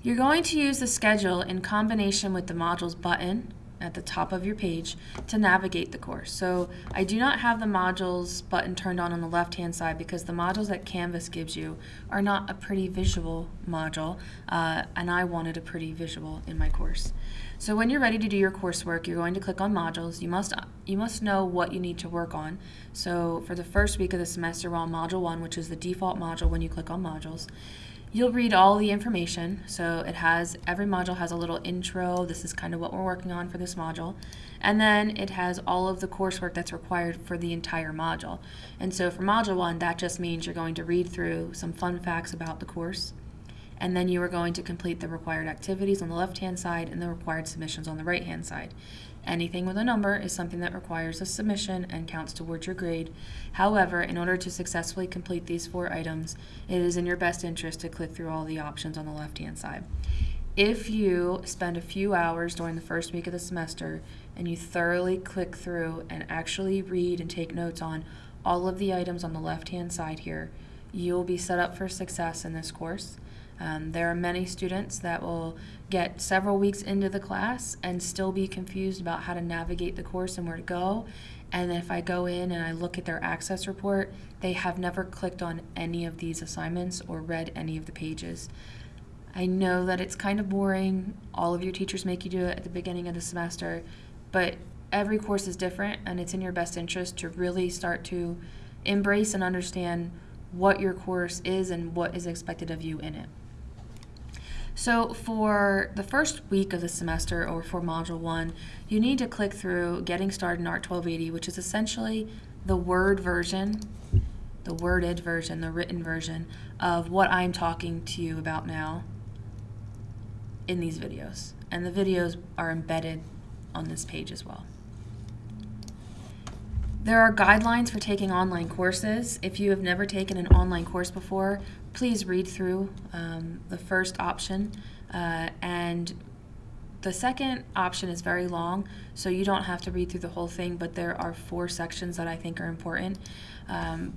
You're going to use the schedule in combination with the modules button at the top of your page to navigate the course. So I do not have the modules button turned on on the left hand side because the modules that Canvas gives you are not a pretty visual module uh, and I wanted a pretty visual in my course. So when you're ready to do your coursework you're going to click on modules. You must, you must know what you need to work on. So for the first week of the semester we're on module 1 which is the default module when you click on modules. You'll read all the information. So it has, every module has a little intro. This is kind of what we're working on for this module. And then it has all of the coursework that's required for the entire module. And so for module one, that just means you're going to read through some fun facts about the course. And then you are going to complete the required activities on the left-hand side and the required submissions on the right-hand side. Anything with a number is something that requires a submission and counts towards your grade. However, in order to successfully complete these four items, it is in your best interest to click through all the options on the left-hand side. If you spend a few hours during the first week of the semester and you thoroughly click through and actually read and take notes on all of the items on the left-hand side here, you'll be set up for success in this course. Um, there are many students that will get several weeks into the class and still be confused about how to navigate the course and where to go. And if I go in and I look at their access report, they have never clicked on any of these assignments or read any of the pages. I know that it's kind of boring. All of your teachers make you do it at the beginning of the semester, but every course is different and it's in your best interest to really start to embrace and understand what your course is and what is expected of you in it. So for the first week of the semester or for Module 1, you need to click through Getting Started in ART 1280, which is essentially the Word version, the worded version, the written version of what I'm talking to you about now in these videos. And the videos are embedded on this page as well. There are guidelines for taking online courses. If you have never taken an online course before, please read through um, the first option. Uh, and the second option is very long, so you don't have to read through the whole thing, but there are four sections that I think are important. Um,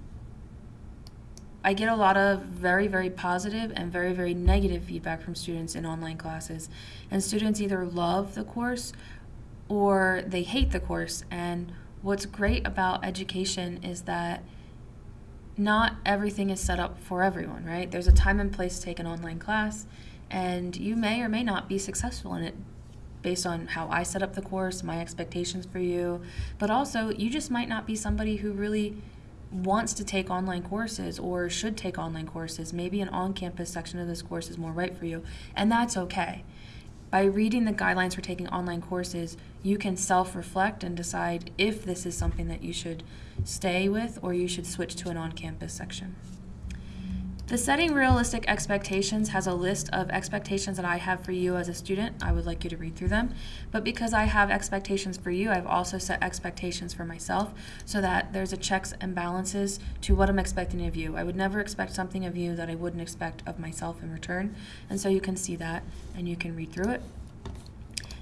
I get a lot of very, very positive and very, very negative feedback from students in online classes. And students either love the course or they hate the course. And what's great about education is that not everything is set up for everyone, right? There's a time and place to take an online class, and you may or may not be successful in it based on how I set up the course, my expectations for you, but also you just might not be somebody who really wants to take online courses or should take online courses. Maybe an on campus section of this course is more right for you, and that's okay. By reading the guidelines for taking online courses, you can self-reflect and decide if this is something that you should stay with or you should switch to an on-campus section. The Setting Realistic Expectations has a list of expectations that I have for you as a student. I would like you to read through them. But because I have expectations for you, I've also set expectations for myself so that there's a checks and balances to what I'm expecting of you. I would never expect something of you that I wouldn't expect of myself in return. And so you can see that and you can read through it.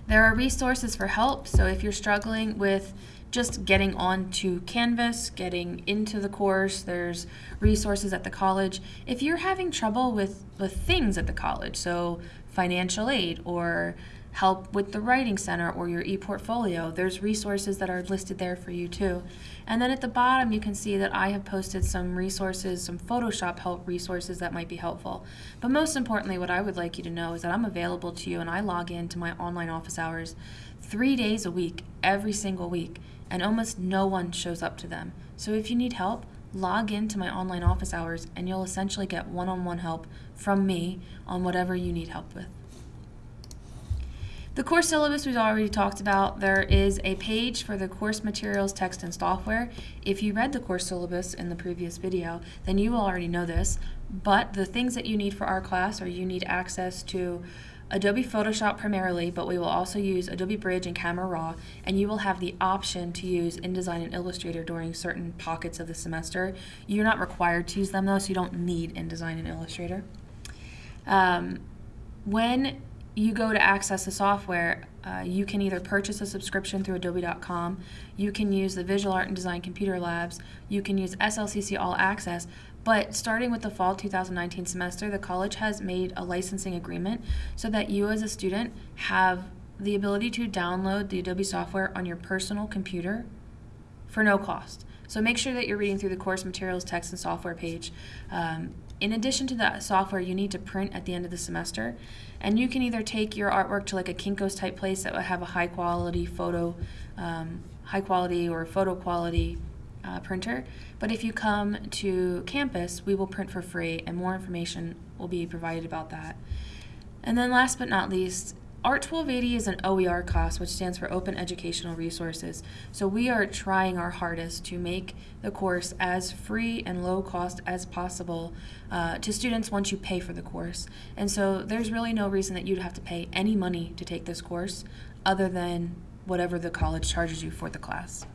There are resources for help. So if you're struggling with just getting onto Canvas, getting into the course. There's resources at the college. If you're having trouble with, with things at the college, so financial aid or help with the Writing Center or your e-portfolio, there's resources that are listed there for you too. And then at the bottom you can see that I have posted some resources, some Photoshop help resources that might be helpful. But most importantly, what I would like you to know is that I'm available to you and I log into my online office hours three days a week, every single week and almost no one shows up to them. So if you need help, log into my online office hours and you'll essentially get one-on-one -on -one help from me on whatever you need help with. The course syllabus we've already talked about. There is a page for the course materials, text, and software. If you read the course syllabus in the previous video, then you will already know this. But the things that you need for our class are you need access to Adobe Photoshop primarily, but we will also use Adobe Bridge and Camera Raw, and you will have the option to use InDesign and Illustrator during certain pockets of the semester. You're not required to use them though, so you don't need InDesign and Illustrator. Um, when you go to access the software, uh, you can either purchase a subscription through adobe.com, you can use the Visual Art and Design Computer Labs, you can use SLCC All Access, But starting with the fall 2019 semester, the college has made a licensing agreement so that you as a student have the ability to download the Adobe software on your personal computer for no cost. So make sure that you're reading through the course materials, text, and software page. Um, in addition to that software, you need to print at the end of the semester. And you can either take your artwork to like a Kinko's type place that would have a high quality photo, um, high quality or photo quality uh, printer. But if you come to campus, we will print for free, and more information will be provided about that. And then, last but not least, Art 1280 is an OER class, which stands for Open Educational Resources. So we are trying our hardest to make the course as free and low cost as possible uh, to students once you pay for the course. And so there's really no reason that you'd have to pay any money to take this course other than whatever the college charges you for the class.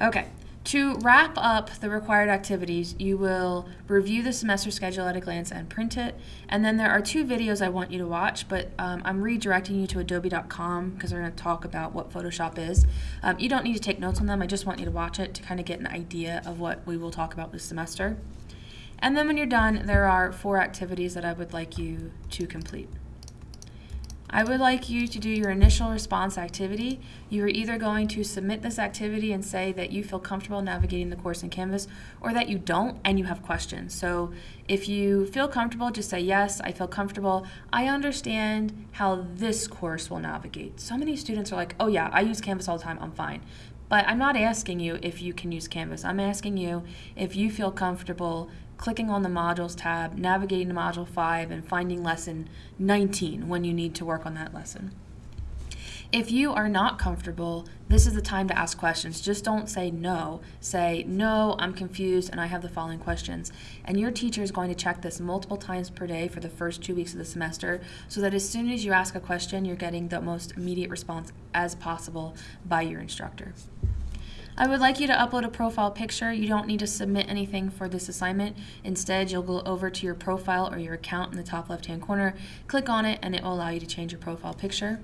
Okay, to wrap up the required activities, you will review the semester schedule at a glance and print it. And then there are two videos I want you to watch, but um, I'm redirecting you to adobe.com because we're going to talk about what Photoshop is. Um, you don't need to take notes on them, I just want you to watch it to kind of get an idea of what we will talk about this semester. And then when you're done, there are four activities that I would like you to complete. I would like you to do your initial response activity. You are either going to submit this activity and say that you feel comfortable navigating the course in Canvas or that you don't and you have questions. So if you feel comfortable, just say, yes, I feel comfortable. I understand how this course will navigate. So many students are like, oh yeah, I use Canvas all the time, I'm fine. But I'm not asking you if you can use Canvas. I'm asking you if you feel comfortable clicking on the Modules tab, navigating to Module 5, and finding Lesson 19 when you need to work on that lesson. If you are not comfortable, this is the time to ask questions. Just don't say no. Say, no, I'm confused and I have the following questions. And your teacher is going to check this multiple times per day for the first two weeks of the semester so that as soon as you ask a question, you're getting the most immediate response as possible by your instructor. I would like you to upload a profile picture. You don't need to submit anything for this assignment. Instead, you'll go over to your profile or your account in the top left-hand corner, click on it, and it will allow you to change your profile picture.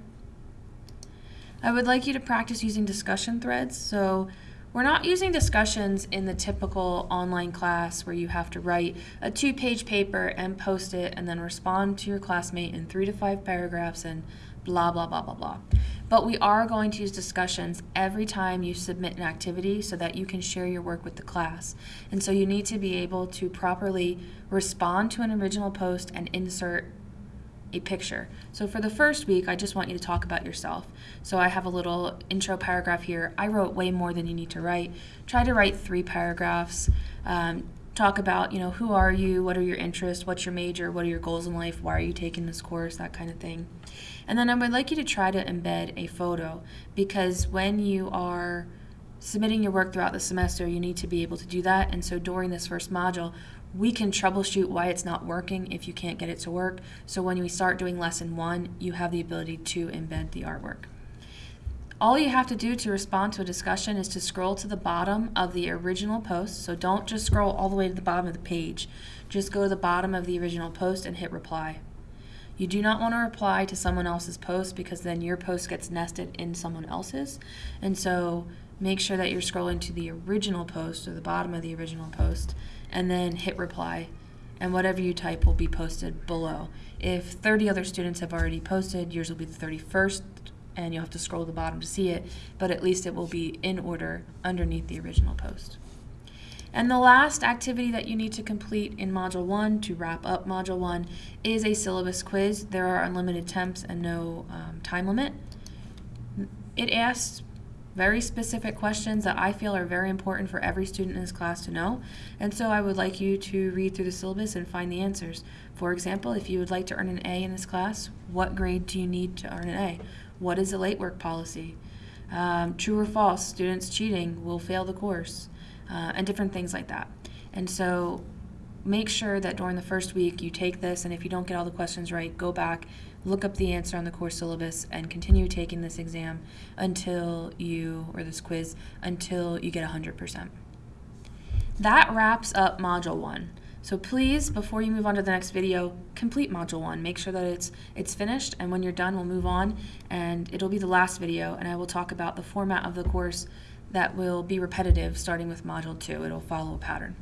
I would like you to practice using discussion threads. So we're not using discussions in the typical online class where you have to write a two-page paper and post it and then respond to your classmate in three to five paragraphs and blah, blah, blah, blah, blah. But we are going to use discussions every time you submit an activity so that you can share your work with the class. And so you need to be able to properly respond to an original post and insert a picture. So for the first week, I just want you to talk about yourself. So I have a little intro paragraph here. I wrote way more than you need to write. Try to write three paragraphs. Um, talk about, you know, who are you, what are your interests, what's your major, what are your goals in life, why are you taking this course, that kind of thing. And then I would like you to try to embed a photo because when you are submitting your work throughout the semester, you need to be able to do that. And so during this first module, we can troubleshoot why it's not working if you can't get it to work. So when we start doing lesson one, you have the ability to embed the artwork. All you have to do to respond to a discussion is to scroll to the bottom of the original post. So don't just scroll all the way to the bottom of the page. Just go to the bottom of the original post and hit reply. You do not want to reply to someone else's post because then your post gets nested in someone else's. And so make sure that you're scrolling to the original post or the bottom of the original post and then hit reply. And whatever you type will be posted below. If 30 other students have already posted, yours will be the 31st and you'll have to scroll to the bottom to see it, but at least it will be in order underneath the original post. And the last activity that you need to complete in Module 1 to wrap up Module 1 is a syllabus quiz. There are unlimited attempts and no um, time limit. It asks very specific questions that I feel are very important for every student in this class to know. And so I would like you to read through the syllabus and find the answers. For example, if you would like to earn an A in this class, what grade do you need to earn an A? What is a late work policy? Um, true or false, students cheating will fail the course, uh, and different things like that. And so make sure that during the first week you take this, and if you don't get all the questions right, go back, look up the answer on the course syllabus, and continue taking this exam until you, or this quiz, until you get 100%. That wraps up Module 1. So please, before you move on to the next video, complete Module 1. Make sure that it's, it's finished, and when you're done, we'll move on, and it'll be the last video, and I will talk about the format of the course, that will be repetitive starting with Module 2. It'll follow a pattern.